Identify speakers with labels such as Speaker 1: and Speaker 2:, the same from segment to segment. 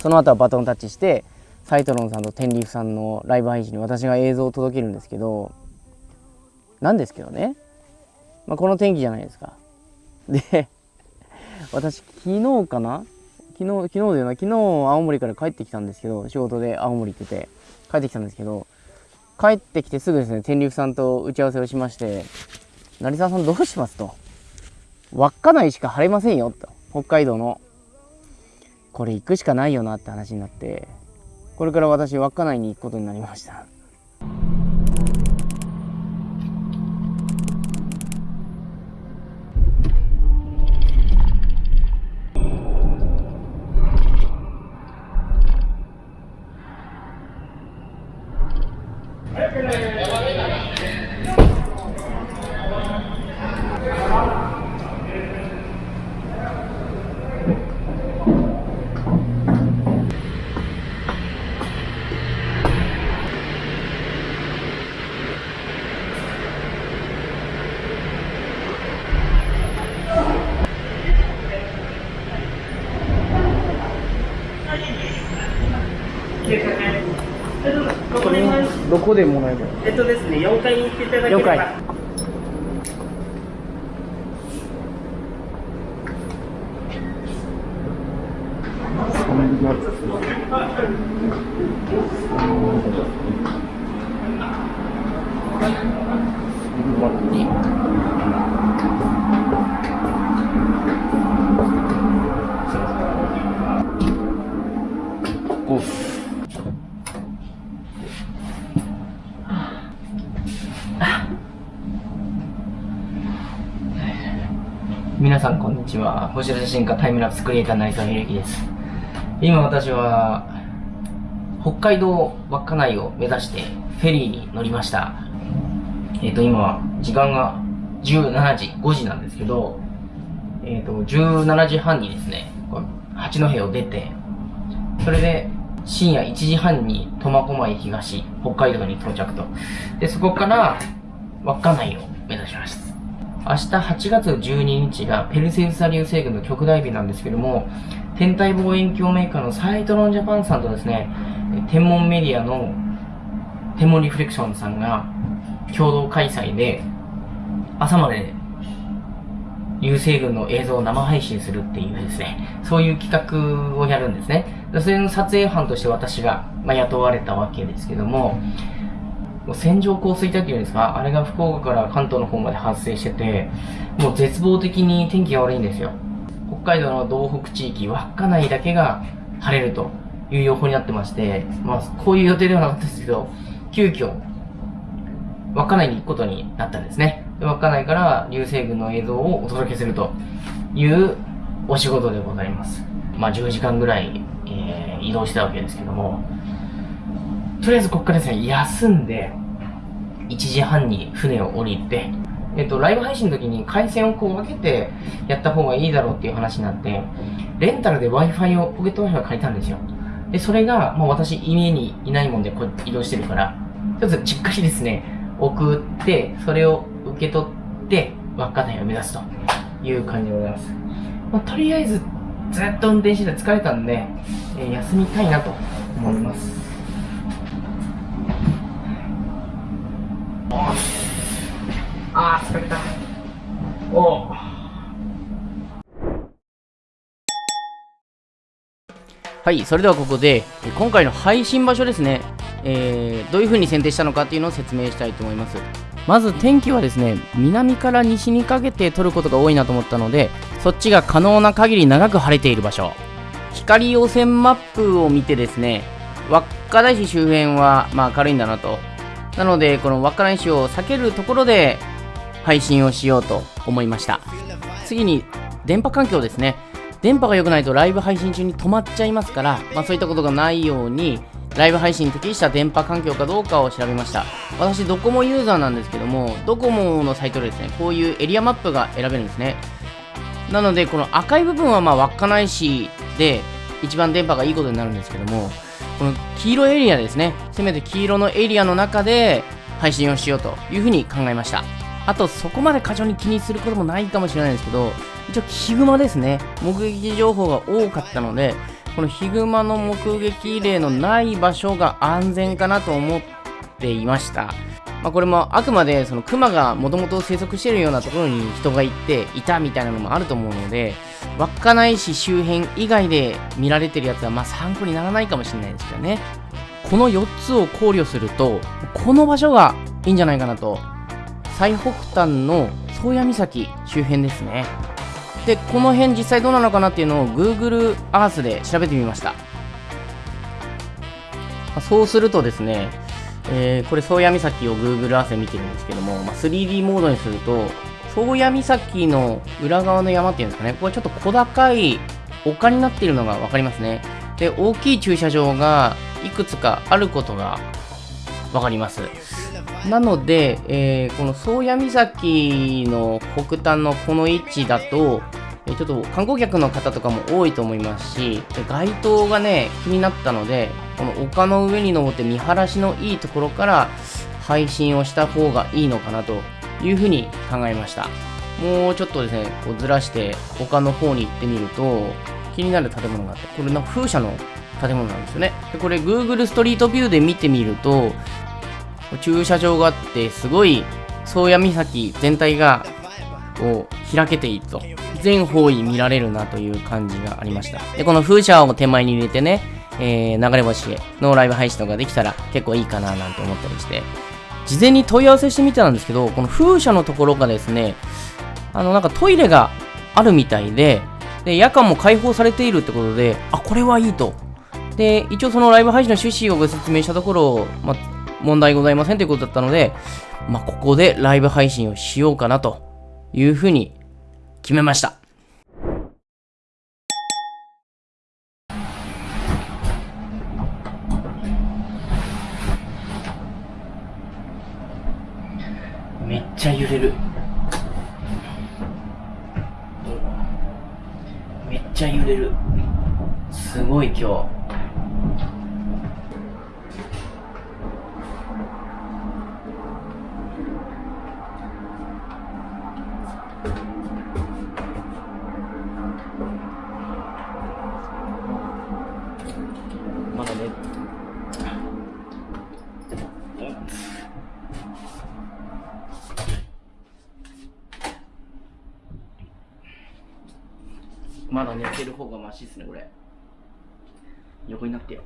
Speaker 1: その後はバトンタッチしてサイトロンさんとテンリーフさんのライブ配信に私が映像を届けるんですけどなんですけどね、まあ、この天気じゃないですか。で私昨日かな？昨日昨日だよな。昨日青森から帰ってきたんですけど仕事で青森行ってて帰ってきたんですけど帰ってきてすぐですね天竜さんと打ち合わせをしまして成沢さんどうしますと。稚内しか晴れませんよと。北海道のこれ行くしかないよなって話になってこれから私稚内に行くことになりました。こでもらえる
Speaker 2: えっとですね、4階に行っていただければ。
Speaker 1: 4階こ
Speaker 3: 皆さんこんにちは星写真家タイムラプスクリエイター成沢秀樹です。今私は北海道稚内を目指してフェリーに乗りました。えっ、と今時間が17時5時なんですけどえっ、と17時半にですね八戸を出てそれで深夜1時半に苫小牧東北海道に到着と。でそこから稚内を目指します。明日8月12日がペルセウス座流星群の極大日なんですけども、天体望遠鏡メーカーのサイトロンジャパンさんとですね、天文メディアの天文リフレクションさんが共同開催で、朝まで流星群の映像を生配信するっていうですね、そういう企画をやるんですね。それの撮影班として私が、まあ、雇われたわけですけども、もう線状降水帯っていうんですか、あれが福岡から関東の方まで発生してて、もう絶望的に天気が悪いんですよ。北海道の道北地域、稚内だけが晴れるという予報になってまして、まあ、こういう予定ではなかったですけど、急遽、稚内に行くことになったんですね。で稚内から流星群の映像をお届けするというお仕事でございます。まあ、10時間ぐらい、えー移動したわけですけども、とりあえずここからですね、休んで、1時半に船を降りて、えっと、ライブ配信の時に回線をこう分けてやった方がいいだろうっていう話になって、レンタルで Wi-Fi を、ポケット Wi-Fi を借りたんですよ。で、それが、まあ私、家にいないもんでこう移動してるから、ちょっと実家にですね、送って、それを受け取って、稚内を目指すという感じでございます。まあ、とりあえず、ずっと運転してて疲れたんで、えー休みたいなと思います。
Speaker 1: はい、それではここで、今回の配信場所ですね、えーどういう風に選定したのかっていうのを説明したいと思います。まず天気はですね、南から西にかけて撮ることが多いなと思ったので、そっちが可能な限り長く晴れている場所。光汚染マップを見てですね、稚内市周辺はまあ明るいんだなと。なので、この稚内市を避けるところで配信をしようと思いました。次に、電波環境ですね。電波が良くないとライブ配信中に止まっちゃいますから、まあ、そういったことがないようにライブ配信に適した電波環境かどうかを調べました。私ドコモユーザーなんですけどもドコモのサイトでですねこういうエリアマップが選べるんですね。なのでこの赤い部分はまあ稚内市で一番電波がいいことになるんですけどもこの黄色エリアですね。せめて黄色のエリアの中で配信をしようというふうに考えました。あとそこまで過剰に気にすることもないかもしれないですけど一応ヒグマですね目撃情報が多かったのでこのヒグマの目撃例のない場所が安全かなと思っていました。まあ、これもあくまでそのクマがもともと生息しているようなところに人が行っていたみたいなのもあると思うので稚内市周辺以外で見られてるやつはまあ参考にならないかもしれないですけどねこの4つを考慮するとこの場所がいいんじゃないかなと最北端の宗谷岬周辺ですねでこの辺実際どうなのかなっていうのを Google Earth で調べてみましたそうするとですねえー、これ、宗谷岬を Google Earth で見てるんですけども、まあ、3D モードにすると、宗谷岬の裏側の山っていうんですかね、これちょっと小高い丘になっているのが分かりますね。で、大きい駐車場がいくつかあることが分かります。なので、えー、この宗谷岬の北端のこの位置だと、えちょっと観光客の方とかも多いと思いますし、街灯がね、気になったので、この丘の上に登って見晴らしのいいところから配信をした方がいいのかなというふうに考えました。もうちょっとですね、こうずらして丘の方に行ってみると、気になる建物があって、これの風車の建物なんですよね。でこれ Google ストリートビューで見てみると、駐車場があって、すごい宗谷岬全体がこう開けていると。全方位見られるなという感じがありました。で、この風車を手前に入れてね、えー、流れ星のライブ配信とかできたら結構いいかななんて思ったりして、事前に問い合わせしてみたんですけど、この風車のところがですね、あの、なんかトイレがあるみたいで、で、夜間も開放されているってことで、あ、これはいいと。で、一応そのライブ配信の趣旨をご説明したところ、ま問題ございませんということだったので、まあ、ここでライブ配信をしようかなというふうに決めました。めっちゃ揺れる。めっちゃ揺れる。すごい今日。まだ寝てる方がマシですね、これ。横になってよ。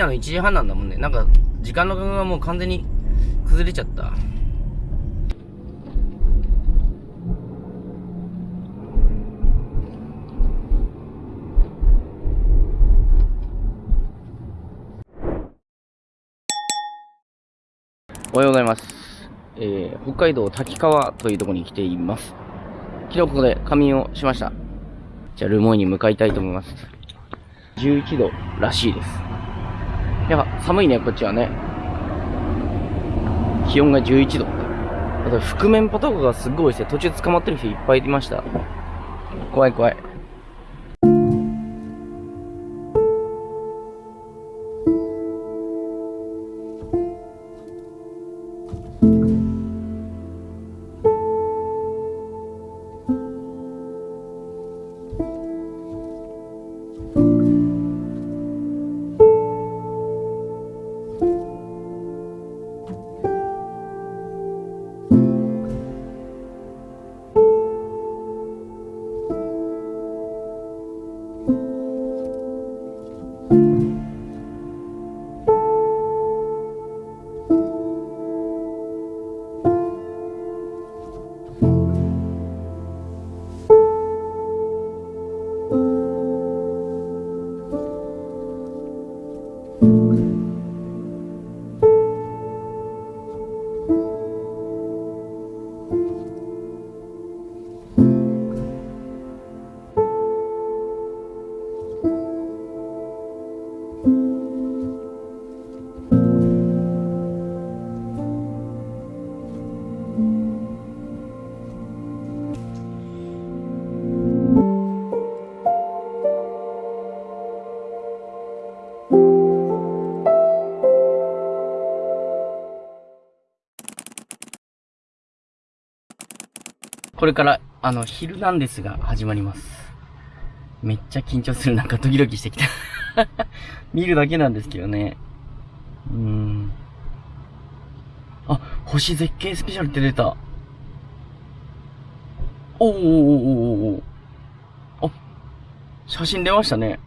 Speaker 1: 夜の1時半なんだもんね。なんか、時間の感覚がもう完全に崩れちゃった。おはようございます。えー、北海道滝川というところに来ています。昨日ここで仮眠をしました。じゃあ、ルモイに向かいたいと思います。11度らしいです。やっぱ寒いね、こっちはね。気温が11度。あと、覆面パトカーがすっごいして。途中捕まってる人いっぱいいました。怖い怖い。これから、あの、昼なんですが始まります。めっちゃ緊張する。なんかドキドキしてきた。見るだけなんですけどね。うーん。あ、星絶景スペシャルって出た。おーおーおーおーおあ、写真出ましたね。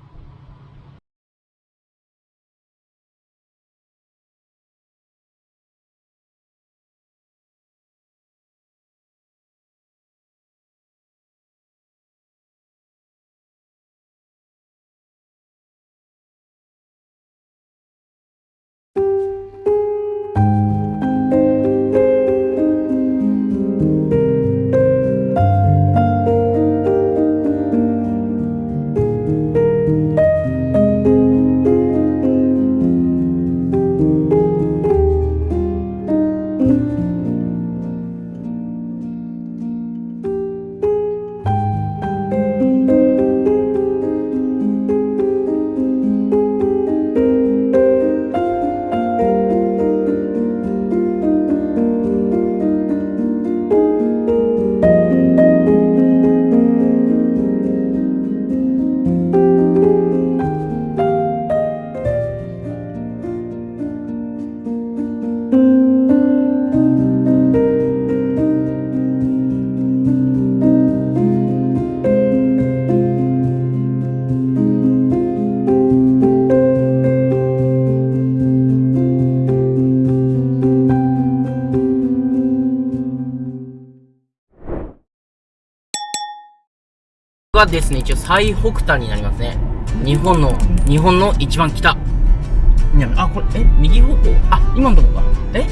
Speaker 1: はですね、一応最北端になりますね。日本の、日本の一番北。南あ、これ、え、右方向？あ、今のとこか。え？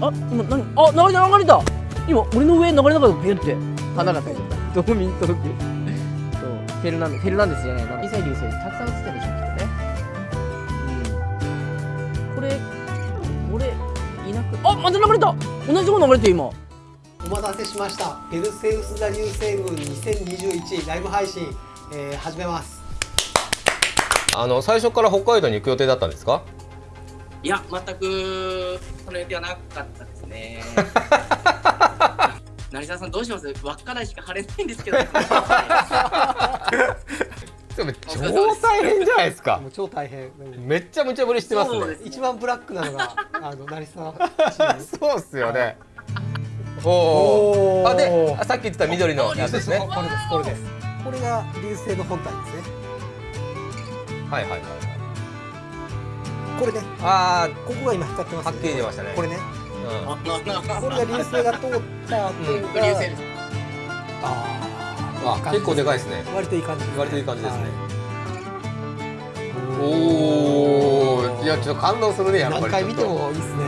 Speaker 1: あ今何？あ流れた流れた今俺の上に流れなかったビュって。花が咲いてた道民届くそう。フェルナンデフェルナンデスじゃない。な小さい流星たくさん映ってるでしょきっとねうん。これこれいなく。あまた流れた。同じとこ流れてる今。
Speaker 4: お待たせしました。ペルセウス座流星群2021ライブ配信、えー始めます。
Speaker 5: あの最初から北海道に行く予定だったんですか？
Speaker 6: いや、全くその予定はなかったですね。成沢さんどうします？稚内しか晴れないんですけど。
Speaker 5: でも超大変じゃないですか。
Speaker 4: 超大変。うん
Speaker 5: めっちゃ無茶ぶりしてますね。
Speaker 6: す
Speaker 4: 一番ブラックなのがあの成沢。
Speaker 5: そうっすよね。お
Speaker 4: お
Speaker 5: あであさっき言ってた緑のやつですね。は
Speaker 4: これです。これです。これが流星の本体ですね。
Speaker 5: いはいはい
Speaker 4: これね。
Speaker 5: あ
Speaker 4: ここが今光ってます
Speaker 5: はっきり出ましたね。
Speaker 4: これね。
Speaker 5: あ、うん、
Speaker 4: これが流星が通った後
Speaker 5: うん。
Speaker 4: が、
Speaker 6: 流星
Speaker 4: あ
Speaker 5: あ結構でかいですね。
Speaker 4: ー割といい感じです、
Speaker 5: 割といい感じですね。
Speaker 4: はい。
Speaker 5: おおいやちょっと感動するねやっぱり。
Speaker 4: 何回見てもいいですね